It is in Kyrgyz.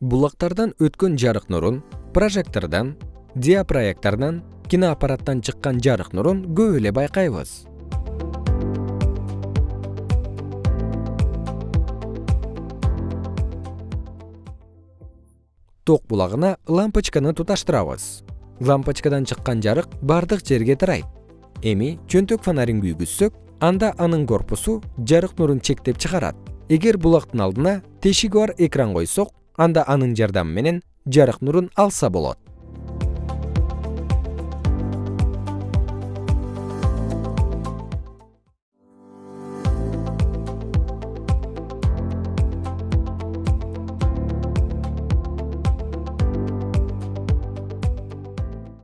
булактардан өткөн жарык нурун прожектордон диапроектордон киноаппараттан чыккан жарык нурун көп эле байкайбыз. Ток булагына лампочканы туташтырабыз. Лампочкадан чыккан жарык баардык жерге тарайт. Эми чөнтөк фонарин күйгүзсөк анда анын корпусу жарык нурун чектеп чыгарат. Эгер булактын алдына тешиги бар экран койсок анда анын жардамы менен жарык нурун алса болот